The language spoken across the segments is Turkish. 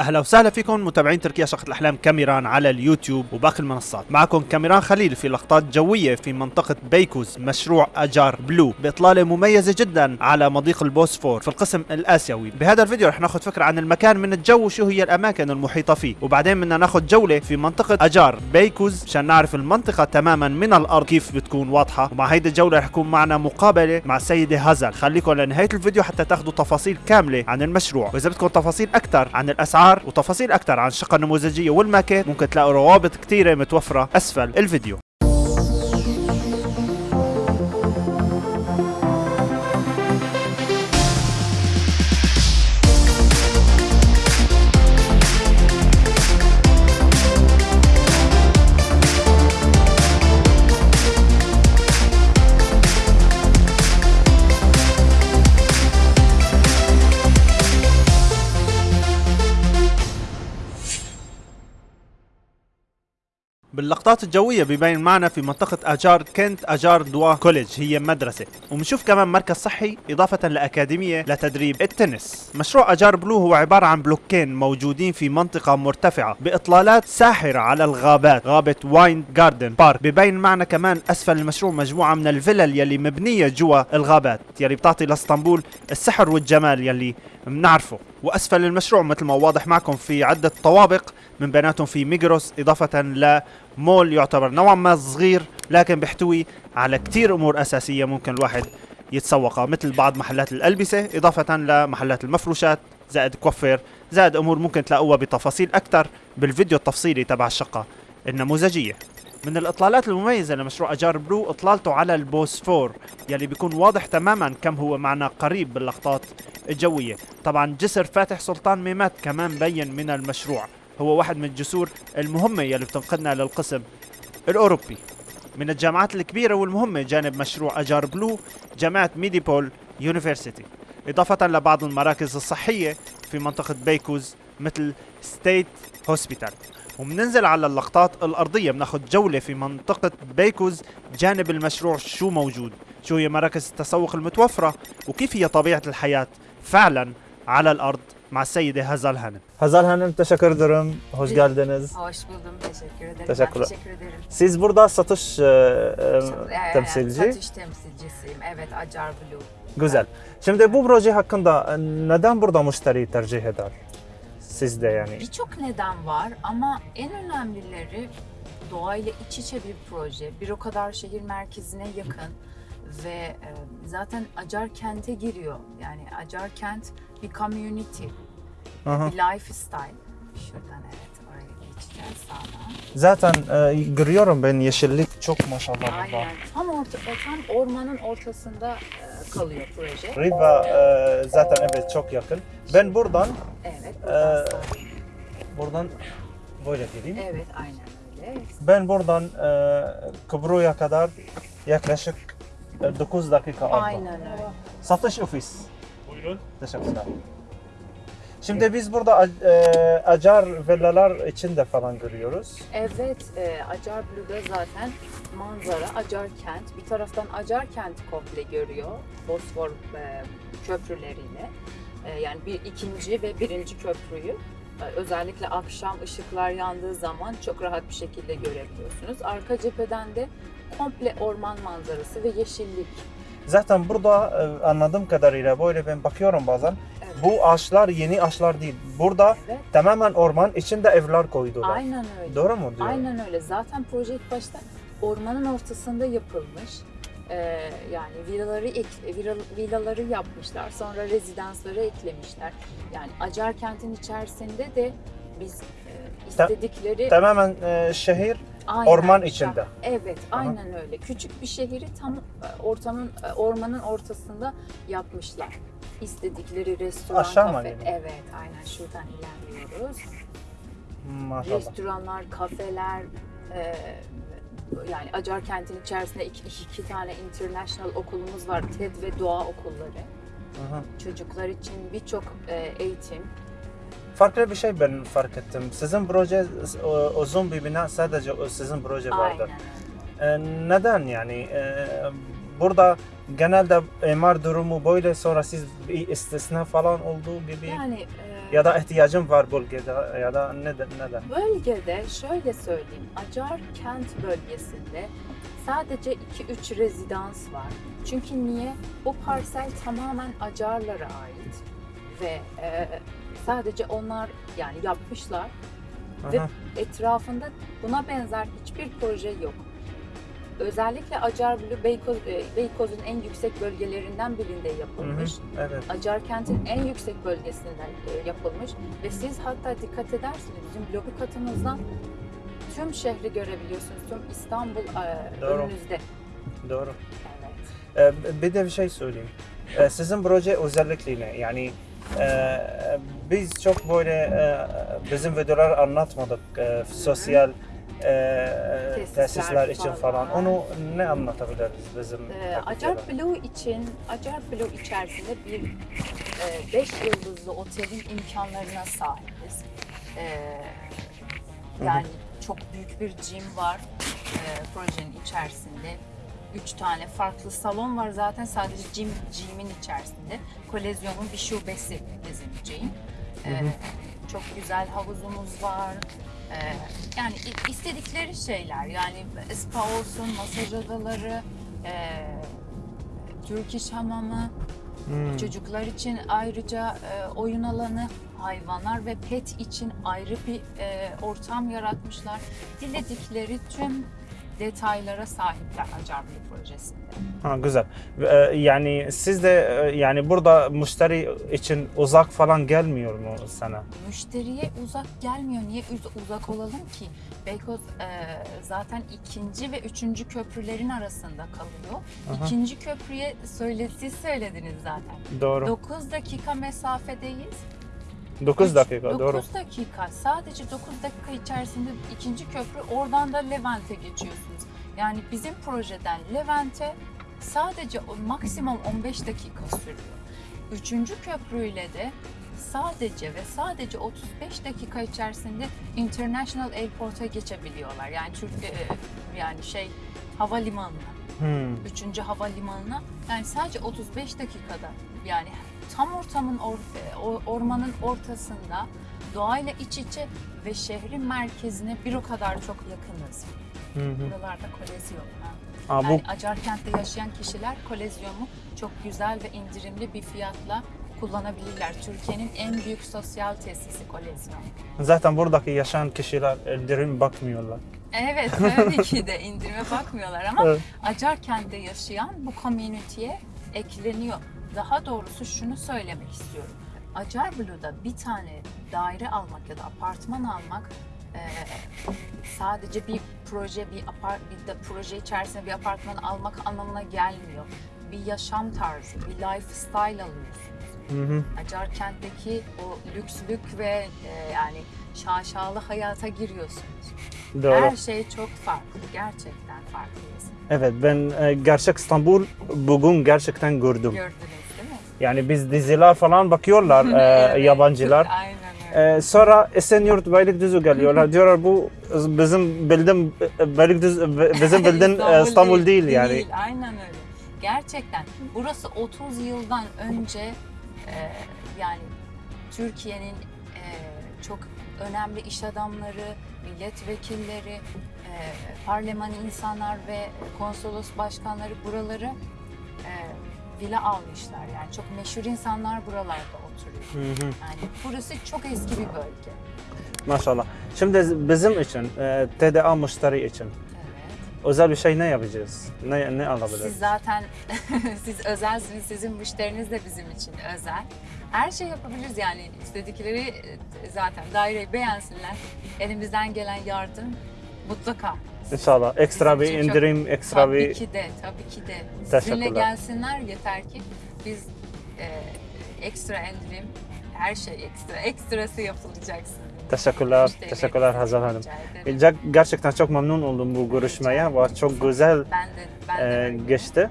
أهلا وسهلا فيكم متابعين تركيا شقة الأحلام كاميران على اليوتيوب وباقي المنصات. معكم كاميران خليل في لقطات جوية في منطقة بيكوز مشروع أجار بلو بإطلالة مميزة جدا على مضيق البوسفور في القسم الآسيوي. بهذا الفيديو رح ناخذ فكرة عن المكان من الجو وشو هي الأماكن المحيطة فيه. وبعدين بدنا ناخذ جولة في منطقة أجار بيكوز عشان نعرف المنطقة تماما من الأرض كيف بتكون واضحة. ومع هيدي الجولة رح يكون معنا مقابلة مع السيدة هازل خليكم لنهاية الفيديو حتى تاخذوا تفاصيل كاملة عن المشروع. وإذا بدكم تفاصيل أكثر عن الأسعار وتفاصيل أكثر عن الشقة النموذجية والماكيت ممكن تلاقوا روابط كثيرة متوفرة أسفل الفيديو. اللقب باللقطات الجوية ببين معنا في منطقة أجار كنت أجار دوا كوليج هي مدرسة. وبنشوف كمان مركز صحي إضافة لأكاديمية لتدريب التنس. مشروع أجار بلو هو عبارة عن بلوكين موجودين في منطقة مرتفعة بإطلالات ساحرة على الغابات غابة واين جاردن بارك. ببين معنا كمان أسفل المشروع مجموعة من الفلل يلي مبنية جوا الغابات يلي بتعطي لإسطنبول السحر والجمال يلي بنعرفه. وأسفل المشروع مثل ما واضح معكم في عدة طوابق من بيناتهم في ميجروس إضافة لمول يعتبر نوعا ما صغير لكن بيحتوي على كتير أمور أساسية ممكن الواحد يتسوقها مثل بعض محلات الألبسة إضافة لمحلات المفروشات زائد كوفير زائد أمور ممكن تلاقوها بتفاصيل أكثر بالفيديو التفصيلي تبع الشقة النموذجية. من الإطلالات المميزة لمشروع أجار بلو إطلالته على البوسفور يلي بيكون واضح تماما كم هو معنا قريب باللقطات الجوية. طبعا جسر فاتح سلطان ميمات كمان بين من المشروع. هو واحد من الجسور المهمة يلي بتنقلنا للقسم الأوروبي. من الجامعات الكبيرة والمهمة جانب مشروع أجار بلو جامعة ميديبول يونيفرسيتي. إضافة لبعض المراكز الصحية في منطقة بيكوز مثل ستيت هوسبيتال. وبننزل على اللقطات الأرضية بناخد جولة في منطقة بيكوز جانب المشروع شو موجود شو هي مراكز التسوق المتوفرة وكيف هي طبيعة الحياة فعلا على الأرض. مع السيدة هزال هانم Hazal Hanım teşekkür ederim. Hoş geldiniz. Hoş buldum. Teşekkür ederim. Teşekkürler. Ben teşekkür ederim. Siz burada satış e, e, Ee, temsilci. Satış temsilcisiyim. Evet, Acar Blue. Güzel. Şimdi bu proje hakkında e, neden burada müşteri tercih eder? Siz de yani. Birçok neden var ama en önemlileri doğayla iç içe bir proje. Bir o kadar şehir merkezine yakın ve e, zaten Acar kente giriyor. Yani Acar kent bir community, Aha. bir lifestyle. Şuradan evet oraya geçeceğiz sağdan. Zaten e, görüyorum ben yeşillik çok maşallah burada. Aynen. Tam orta, tam ormanın ortasında e, kalıyor proje. Riva e, zaten evet çok yakın. Ben buradan Evet. buradan Ee, sağa. buradan böyle gireyim. Evet, aynen öyle. Ben buradan e, Kıbrı'ya kadar yaklaşık e, 9 dakika aldım. Aynen öyle. Satış ofis. Buyurun. Teşekkürler. Şimdi biz burada e, acar villalar içinde falan görüyoruz. Evet, e, Acar Blue'da zaten manzara Acar kent. Bir taraftan Acar kent komple görüyor. Bosfor e, köprüleriyle. E, yani bir ikinci ve birinci köprüyü e, özellikle akşam ışıklar yandığı zaman çok rahat bir şekilde görebiliyorsunuz. Arka cepheden de komple orman manzarası ve yeşillik. Zaten burada e, anladığım kadarıyla böyle ben bakıyorum bazen. Evet. Bu ağaçlar yeni ağaçlar değil. Burada Evet. tamamen orman içinde evler koydular. Aynen öyle. Doğru mu diyor? Aynen öyle. Zaten proje ilk başta ormanın ortasında yapılmış. Ee, yani villaları ek- villa- villaları yapmışlar. Sonra rezidansları eklemişler. Yani Acar kentin içerisinde de biz e, istedikleri Tamamen e, şehir aynen, orman içinde. Evet, aynen öyle. Küçük bir şehri tam e, ortamın e, ormanın ortasında yapmışlar. İstedikleri restoran, Aşağı kafe. gidelim? Evet, aynen şuradan ilerliyoruz. maşallah. restoranlar, kafeler, e, yani Acar kentin içerisinde iki, iki tane international okulumuz var. TED ve Doğa okulları. Aha. Çocuklar için birçok e, eğitim. Farklı bir şey ben fark ettim. Sizin proje uzun bir bina sadece sizin proje vardır. Aynen. Ee, neden yani? Ee, burada genelde imar durumu böyle sonra siz bir istisna falan olduğu gibi. Yani e, ya da ihtiyacım var bölgede ya da neden neden? Bölgede şöyle söyleyeyim, Acar kent bölgesinde sadece 2-3 rezidans var. Çünkü niye? O parsel tamamen Acarlara ait ve e, sadece onlar yani yapmışlar ve Aha. etrafında buna benzer hiçbir proje yok. Özellikle Acar Beykoz, e, Beykoz'un en yüksek bölgelerinden birinde Hı yapılmış. hı, Evet. Acar kentin en yüksek bölgesinden e, yapılmış ve siz hatta dikkat edersiniz bizim lobi katımızdan tüm şehri görebiliyorsunuz. Tüm İstanbul e, Doğru. önünüzde. Doğru. Evet. Bir de bir şey söyleyeyim. Sizin proje özellikle ne? Yani e, biz çok böyle e, bizim videolar anlatmadık e, sosyal e, Tesisler tesisler için falan. falan. Onu ne anlatabiliriz bizim? Ee, Acar Blue için, Acar Blue içerisinde bir 5 yıldızlı otelin imkanlarına sahibiz. Ee, yani çok büyük bir gym var e, projenin içerisinde. Üç tane farklı salon var zaten sadece gym, gym'in içerisinde. Kolezyonun bir şubesi bizim gym. Ee, çok güzel havuzumuz var. Ee, yani istedikleri şeyler yani spa olsun, masaj odaları, e, Türk iş hamamı, Hmm. çocuklar için ayrıca e, oyun alanı, hayvanlar ve pet için ayrı bir e, ortam yaratmışlar. Diledikleri tüm detaylara sahipler Acar Blue projesinde. Ha, güzel. Ee, yani siz de e, yani burada müşteri için uzak falan gelmiyor mu sana? Müşteriye uzak gelmiyor. Niye uz- uzak olalım ki? Beykoz e, zaten ikinci ve üçüncü köprülerin arasında kalıyor. Aha. İkinci köprüye söyle, siz söylediniz zaten. Doğru. 9 dakika mesafedeyiz. 9 Üç- dakika dokuz doğru. dakika. Sadece 9 dakika içerisinde ikinci köprü oradan da Levent'e geçiyorsunuz. Yani bizim projeden Levent'e sadece maksimum 15 dakika sürüyor. Üçüncü köprüyle de sadece ve sadece 35 dakika içerisinde International Airport'a geçebiliyorlar. Yani Türk e, yani şey havalimanına. Hmm. Üçüncü havalimanına yani sadece 35 dakikada yani tam ortamın or- ormanın ortasında doğayla iç içe ve şehrin merkezine bir o kadar çok yakınız. Hı hı. Buralarda kolezyon. Ha. Bu Yani Acarkent'te yaşayan kişiler kolezyonu çok güzel ve indirimli bir fiyatla kullanabilirler. Türkiye'nin en büyük sosyal tesisi kolezyon. zaten buradaki yaşayan kişiler indirim bakmıyorlar. Evet tabii ki de indirime bakmıyorlar ama Evet. Acarkent'te yaşayan bu community'ye ekleniyor. Daha doğrusu şunu söylemek istiyorum. Acar Blue'da bir tane daire almak ya da apartman almak e, sadece bir proje, bir, apar, bir de proje içerisinde bir apartman almak anlamına gelmiyor. Bir yaşam tarzı, bir lifestyle alıyorsunuz. Hı hı. Acarkent'teki o lükslük ve e, yani şaşalı hayata giriyorsunuz. Doğru. Her şey çok farklı. Gerçekten farklıyız. Evet ben e, gerçek İstanbul bugün gerçekten gördüm. Gördünüz değil mi? Yani biz diziler falan bakıyorlar e, Evet. yabancılar. Aynen öyle. E, sonra Esenyurt Beylikdüzü geliyorlar. Diyorlar bu bizim bildiğim Beylikdüzü bizim bildiğin e, İstanbul değil yani. Aynen öyle. Gerçekten. Burası 30 yıldan önce e, yani Türkiye'nin e, çok önemli iş adamları, milletvekilleri, e, parlaman insanlar ve konsolos başkanları buraları e, villa almışlar. Yani çok meşhur insanlar buralarda oturuyor. Hı hı. Yani burası çok eski bir bölge. Maşallah. Şimdi bizim için, e, TDA müşteri için Evet. özel bir şey ne yapacağız? Ne, ne alabiliriz? Siz zaten siz özelsiniz, sizin müşteriniz de bizim için özel. Her şey yapabiliriz yani istedikleri e, zaten daireyi beğensinler. Elimizden gelen yardım mutlaka. İnşallah. Ekstra bir için çok- indirim, ekstra Tabii bir... ki de, tabii ki de. Sizinle gelsinler yeter ki biz e, ekstra indirim, her şey ekstra, ekstrası yapılacak sizin. Teşekkürler, Müşterileriniz teşekkürler için Hazal Hanım. Ger- Gerçekten çok memnun oldum bu görüşmeye çok güzel Ben de, ben de e, geçti.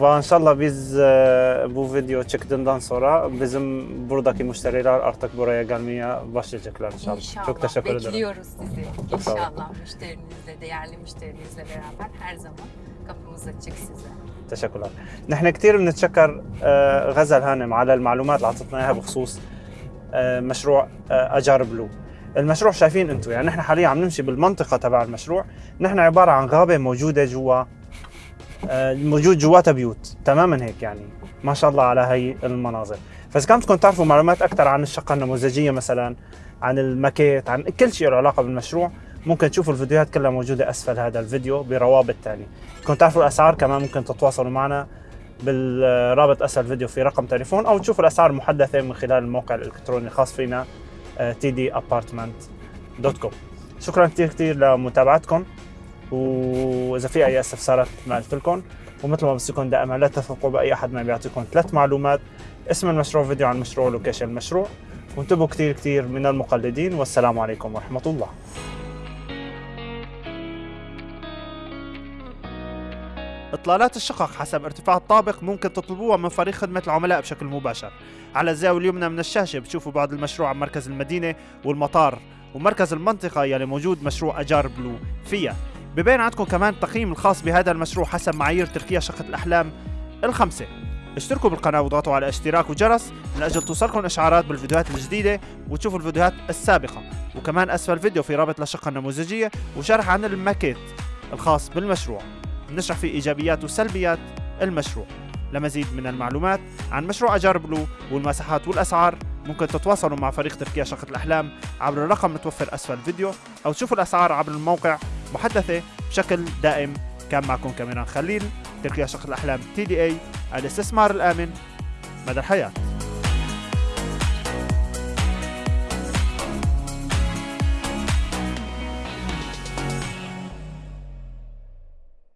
Ve inşallah biz e, bu video çıktığından sonra bizim buradaki müşteriler artık buraya gelmeye başlayacaklar inşallah. İnşallah. Çok teşekkür ederim. Bekliyoruz sizi. Çok. İnşallah müşterinizle, değerli müşterinizle beraber her zaman kapımız açık size. تشكرا نحن كثير بنتشكر آه، غزل هانم على المعلومات اللي اعطتنا اياها بخصوص آه، مشروع آه، اجار بلو المشروع شايفين أنتم يعني نحن حاليا عم نمشي بالمنطقة تبع المشروع نحن عباره عن غابه موجوده جوا آه، موجود جواتها بيوت تماما هيك يعني. ما شاء الله على هي المناظر. فإذا كان بدكم تعرفوا معلومات أكثر عن الشقة النموذجية مثلا عن الماكيت عن كل شيء له علاقة بالمشروع ممكن تشوفوا الفيديوهات كلها موجودة أسفل هذا الفيديو بروابط تانية. بدكم تعرفوا الأسعار كمان ممكن تتواصلوا معنا بالرابط أسفل الفيديو في رقم تليفون أو تشوفوا الأسعار المحدثه من خلال الموقع الإلكتروني الخاص فينا tdappartment.com شكرا كثير كثير لمتابعتكم. وإذا في أي استفسارات ما قلت لكم ومثل ما بصيكم دائما لا تثقوا بأي أحد ما بيعطيكم ثلاث معلومات. اسم المشروع فيديو عن المشروع ولوكيشن المشروع. وانتبهوا كثير كثير من المقلدين والسلام عليكم ورحمة الله. إطلالات الشقق حسب ارتفاع الطابق ممكن تطلبوها من فريق خدمة العملاء بشكل مباشر. على الزاوية اليمنى من الشاشة بتشوفوا بعض المشروع عن مركز المدينة والمطار ومركز المنطقة يلي موجود مشروع أجار بلو. فيها ببين عندكم كمان التقييم الخاص بهذا المشروع حسب معايير تركيا شقة الأحلام الخمسة. اشتركوا بالقناة وضغطوا على اشتراك وجرس من أجل توصلكم إشعارات بالفيديوهات الجديدة وتشوفوا الفيديوهات السابقة. وكمان أسفل الفيديو في رابط للشقة النموذجية وشرح عن الماكيت الخاص بالمشروع. بنشرح فيه إيجابيات وسلبيات المشروع. لمزيد من المعلومات عن مشروع أجار بلو والمساحات والأسعار ممكن تتواصلوا مع فريق تركيا شقة الأحلام عبر الرقم المتوفر أسفل الفيديو أو تشوفوا الأسعار عبر الموقع محدثة بشكل دائم كان معكم كاميران خليل تركيا شقة الأحلام تي دي اي الاستثمار الآمن مدى الحياة.